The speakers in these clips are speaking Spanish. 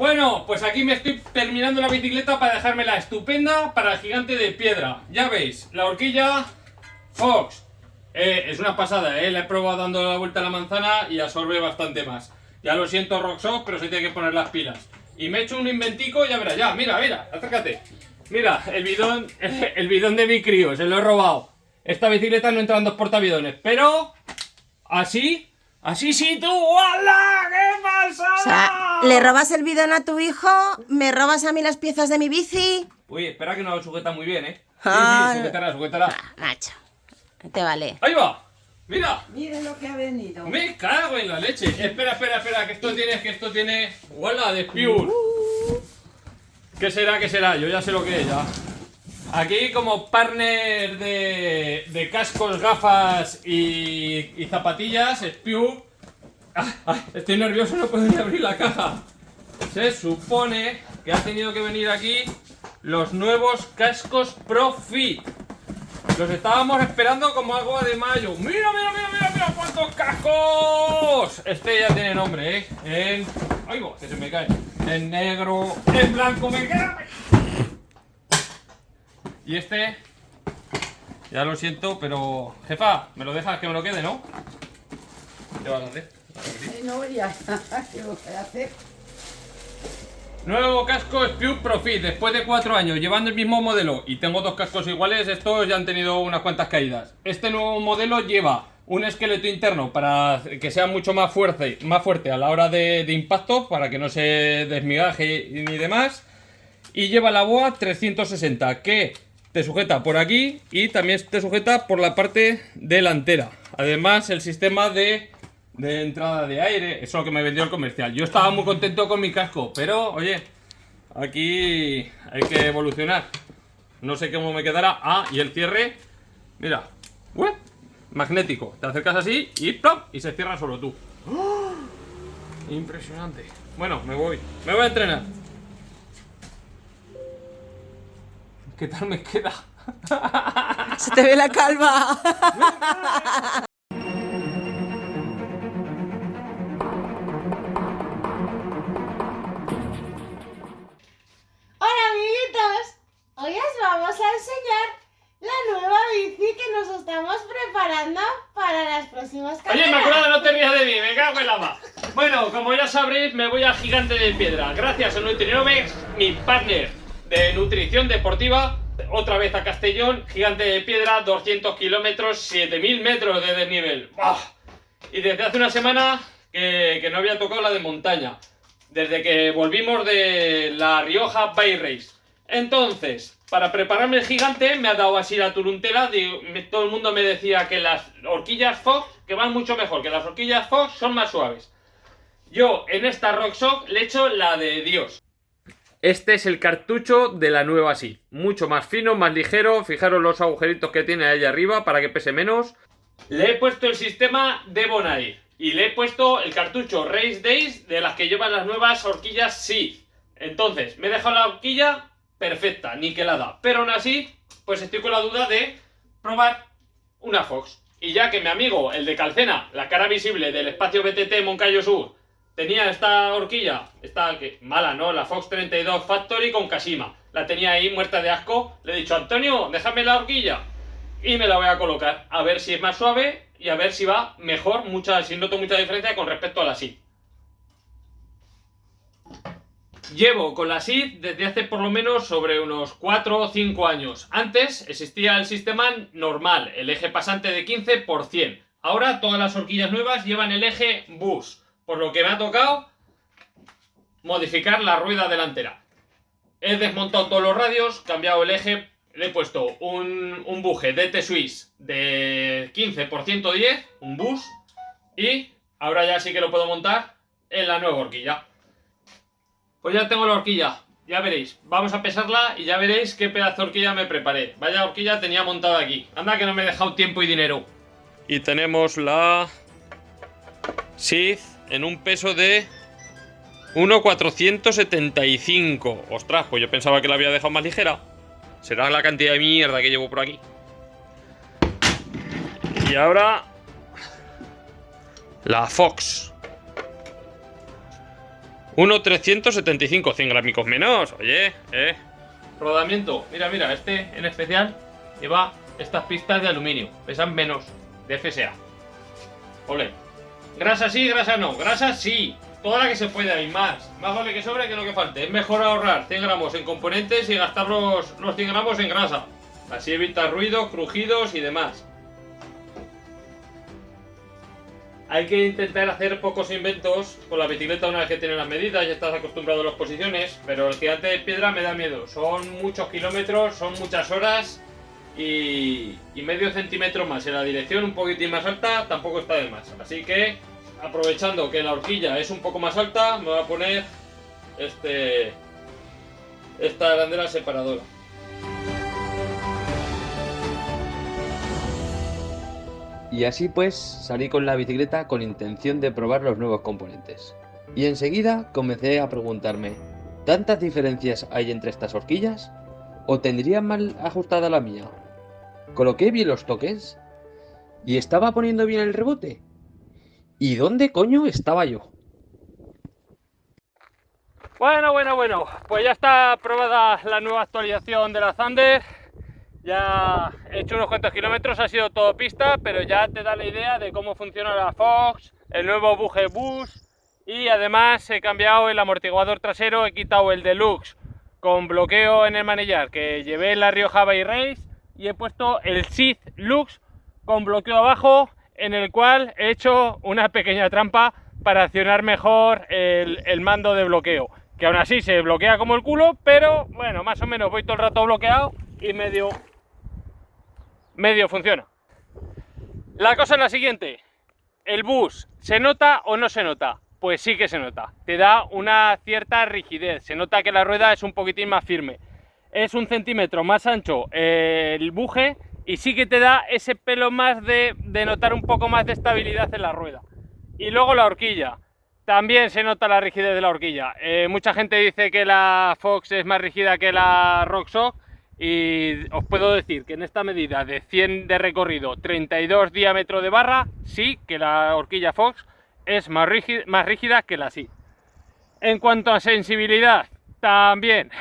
Bueno, pues aquí me estoy terminando la bicicleta para dejármela estupenda para el gigante de piedra. Ya veis, la horquilla Fox. Eh, es una pasada, ¿eh? La he probado dando la vuelta a la manzana y absorbe bastante más. Ya lo siento, Rocksock, pero se tiene que poner las pilas. Y me he hecho un inventico, ya verás, ya, mira, mira, acércate. Mira, el bidón, el bidón de mi crío, se lo he robado. Esta bicicleta no entra en dos portavidones, pero así Así sí tú, ¡Hola! ¿Qué pasa? O sea, ¿le robas el bidón a tu hijo? ¿Me robas a mí las piezas de mi bici? Uy, espera que no lo sujeta muy bien, ¿eh? Sí, sí, sujetará, sujetará. Ah, macho, te vale. ¡Ahí va! ¡Mira! Miren lo que ha venido. Me cago en la leche. Espera, espera, espera, que esto tiene, que esto tiene... ¡Hola! De Pure. Uh. ¿Qué será, qué será? Yo ya sé lo que es, ya. Aquí como partner de, cascos, gafas y, zapatillas, Spew. Ah, estoy nervioso, no puedo abrir la caja. Se supone que ha tenido que venir aquí los nuevos cascos Profit. Los estábamos esperando como agua de mayo. ¡Mira, mira, mira, mira, mira! ¡Cuántos cascos! Este ya tiene nombre, ¿eh? En... ¡Ay, que se me cae! En negro, en blanco, me queda... Y este, ya lo siento, pero... Jefa, ¿me lo dejas que me lo quede, no? ¿Qué vas a hacer? No, ya, ¿qué voy a hacer? Nuevo casco Spew Profit, después de cuatro años llevando el mismo modelo y tengo dos cascos iguales, estos ya han tenido unas cuantas caídas. Este nuevo modelo lleva un esqueleto interno para que sea mucho más fuerte, más fuerte a la hora de, de impacto, para que no se desmigaje ni demás. Y lleva la boa 360, que te sujeta por aquí y también te sujeta por la parte delantera. Además, el sistema de, entrada de aire, eso es lo que me vendió el comercial. Yo estaba muy contento con mi casco, pero oye, aquí hay que evolucionar. No sé cómo me quedará. Ah, y el cierre, mira, magnético. Te acercas así y ¡plop! y se cierra solo tú. ¡Oh! Impresionante. Bueno, me voy. Me voy a entrenar. ¿Qué tal me queda? Se te ve la calva. Hola amiguitos, hoy os vamos a enseñar la nueva bici que nos estamos preparando para las próximas carreras. Oye, me acuerdo, no te rías de mí, me cago en lava. Bueno, como ya sabréis, me voy a Gigante de Piedra. Gracias a Nutrinove, mi partner de nutrición deportiva, otra vez a Castellón, gigante de piedra, 200 kilómetros, 7000 metros de desnivel. Y desde hace una semana que, no había tocado la de montaña, desde que volvimos de la Rioja Bay Race. Entonces, para prepararme el gigante, me ha dado así la turuntela, todo el mundo me decía que las horquillas Fox, que van mucho mejor, que las horquillas Fox son más suaves. Yo en esta Rock Shock le echo la de Dios. Este es el cartucho de la nueva sí. Mucho más fino, más ligero. Fijaros los agujeritos que tiene ahí arriba para que pese menos. Le he puesto el sistema de Bonaire. Y le he puesto el cartucho Race Days de las que llevan las nuevas horquillas sí. Entonces, me he dejado la horquilla perfecta, niquelada. Pero aún así, pues estoy con la duda de probar una Fox. Y ya que mi amigo, el de Calcena, la cara visible del espacio BTT Moncayo Sur, tenía esta horquilla, esta mala, ¿no? La Fox 32 Factory con Kashima. La tenía ahí muerta de asco. Le he dicho, Antonio, déjame la horquilla. Y me la voy a colocar. A ver si es más suave y a ver si va mejor, mucha, si noto mucha diferencia con respecto a la SID. Llevo con la SID desde hace por lo menos sobre unos 4 o 5 años. Antes existía el sistema normal, el eje pasante de 15 por 100. Ahora todas las horquillas nuevas llevan el eje bus. Por lo que me ha tocado modificar la rueda delantera. He desmontado todos los radios, cambiado el eje, le he puesto un, un buje DT Swiss de 15 por 110, un bus, y ahora ya sí que lo puedo montar en la nueva horquilla. Pues ya tengo la horquilla, ya veréis. Vamos a pesarla y ya veréis qué pedazo de horquilla me preparé. Vaya horquilla tenía montada aquí. Anda que no me he dejado tiempo y dinero. Y tenemos la Sith en un peso de 1,475. Ostras, pues yo pensaba que la había dejado más ligera. Será la cantidad de mierda que llevo por aquí. Y ahora... La Fox. 1,375, 100 grámicos menos, oye, eh. Rodamiento, mira, mira, este en especial lleva estas pistas de aluminio, pesan menos, de FSA. Ole. Grasa sí, grasa no, grasa sí, toda la que se pueda y más. Más vale que sobre que no que falte. Es mejor ahorrar 100 gramos en componentes y gastar los, los 100 gramos en grasa. Así evita ruidos, crujidos y demás. Hay que intentar hacer pocos inventos con la bicicleta una vez que tienes las medidas, ya estás acostumbrado a las posiciones, pero el gigante de piedra me da miedo. Son muchos kilómetros, son muchas horas y, y medio centímetro más en la dirección un poquitín más alta tampoco está de más. Así que, aprovechando que la horquilla es un poco más alta, me voy a poner este esta arandela separadora. Y así pues salí con la bicicleta con intención de probar los nuevos componentes. Y enseguida comencé a preguntarme, ¿tantas diferencias hay entre estas horquillas? ¿O tendría mal ajustada la mía? ¿Coloqué bien los toques? ¿Y estaba poniendo bien el rebote? ¿Y dónde coño estaba yo? Bueno, bueno, bueno, pues ya está aprobada la nueva actualización de la Thunder. Ya he hecho unos cuantos kilómetros, ha sido todo pista, pero ya te da la idea de cómo funciona la Fox, el nuevo buje bus y además he cambiado el amortiguador trasero, he quitado el deluxe con bloqueo en el manillar que llevé en la Rioja Bay Race y he puesto el Sith Lux con bloqueo abajo en el cual he hecho una pequeña trampa para accionar mejor el, mando de bloqueo que aún así se bloquea como el culo, pero bueno, más o menos voy todo el rato bloqueado y medio medio funciona. La cosa es la siguiente, el bus, ¿se nota o no se nota? Pues sí que se nota, te da una cierta rigidez, se nota que la rueda es un poquitín más firme, es un centímetro más ancho el buje y sí que te da ese pelo más de, notar un poco más de estabilidad en la rueda. Y luego la horquilla, también se nota la rigidez de la horquilla. Eh, mucha gente dice que la Fox es más rígida que la Rockshox y os puedo decir que en esta medida de 100 de recorrido, 32 diámetro de barra, sí que la horquilla Fox es más rígida, más rígida que la sí. En cuanto a sensibilidad, también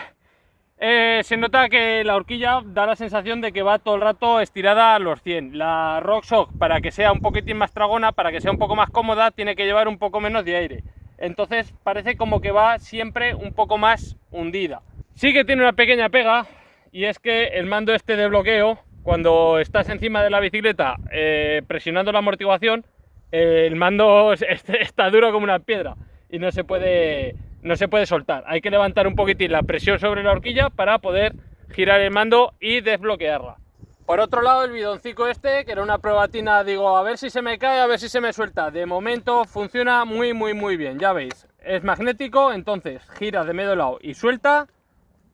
eh, se nota que la horquilla da la sensación de que va todo el rato estirada a los 100. La Rockshox, para que sea un poquitín más tragona, para que sea un poco más cómoda, tiene que llevar un poco menos de aire. Entonces parece como que va siempre un poco más hundida. Sí que tiene una pequeña pega, y es que el mando este de bloqueo, cuando estás encima de la bicicleta eh, presionando la amortiguación, el mando está duro como una piedra y no se puede no se puede soltar. Hay que levantar un poquitín la presión sobre la horquilla para poder girar el mando y desbloquearla. Por otro lado, el bidoncito este, que era una probatina, digo, a ver si se me cae, a ver si se me suelta. De momento funciona muy, muy, muy bien, ya veis. Es magnético, entonces gira de medio lado y suelta,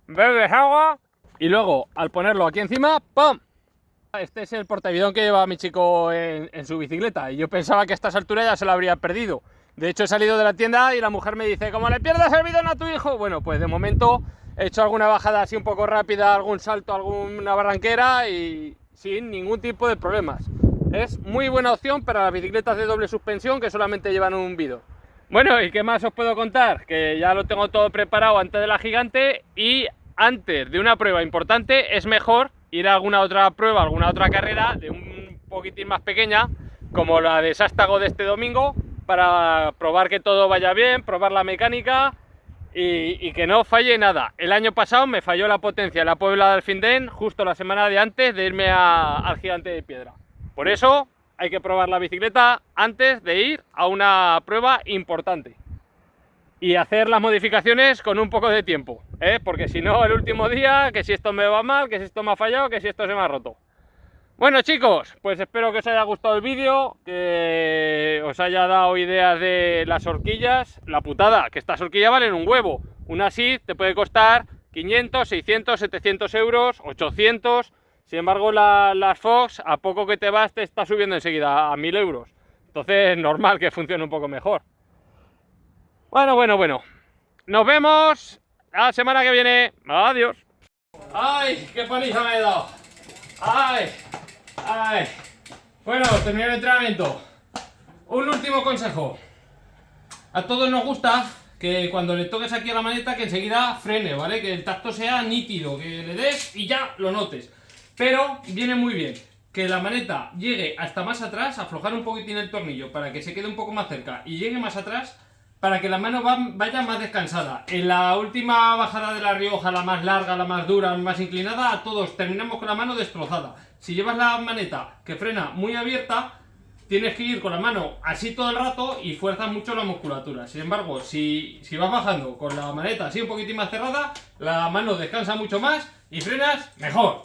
bebes agua y luego, al ponerlo aquí encima, ¡pum! Este es el portavidón que lleva mi chico en, en su bicicleta y yo pensaba que a estas alturas ya se lo habría perdido. De hecho, he salido de la tienda y la mujer me dice, como le pierdas el bidón a tu hijo, bueno, pues de momento he hecho alguna bajada así un poco rápida, algún salto, alguna barranquera y sin ningún tipo de problemas. Es muy buena opción para las bicicletas de doble suspensión que solamente llevan un bidón. Bueno, ¿y qué más os puedo contar? Que ya lo tengo todo preparado antes de la gigante y antes de una prueba importante es mejor ir a alguna otra prueba, alguna otra carrera de un poquitín más pequeña, como la de Sástago de este domingo, para probar que todo vaya bien, probar la mecánica y, que no falle nada. El año pasado me falló la potencia en la Puebla del Findén justo la semana de antes de irme a, al Gigante de Piedra. Por eso hay que probar la bicicleta antes de ir a una prueba importante. Y hacer las modificaciones con un poco de tiempo, ¿eh? porque si no el último día, que si esto me va mal, que si esto me ha fallado, que si esto se me ha roto. Bueno chicos, pues espero que os haya gustado el vídeo, que os haya dado ideas de las horquillas. La putada, que estas horquillas valen un huevo. Una así te puede costar 500, 600, 700 euros, 800. Sin embargo, la, las Fox, a poco que te vas, te está subiendo enseguida a 1000 euros. Entonces es normal que funcione un poco mejor. Bueno, bueno, bueno. Nos vemos la semana que viene. Adiós. ¡Ay, qué paliza me he dado! ¡Ay! Ay. Bueno, terminé el entrenamiento. Un último consejo. A todos nos gusta que cuando le toques aquí a la maneta que enseguida frene, ¿vale? Que el tacto sea nítido, que le des y ya lo notes. Pero viene muy bien que la maneta llegue hasta más atrás, aflojar un poquitín el tornillo para que se quede un poco más cerca y llegue más atrás para que la mano va- vaya más descansada. En la última bajada de la Rioja, la más larga, la más dura, la más inclinada, a todos terminamos con la mano destrozada. Si llevas la maneta que frena muy abierta, tienes que ir con la mano así todo el rato y fuerzas mucho la musculatura. Sin embargo, si, si vas bajando con la maneta así un poquitín más cerrada, la mano descansa mucho más y frenas mejor.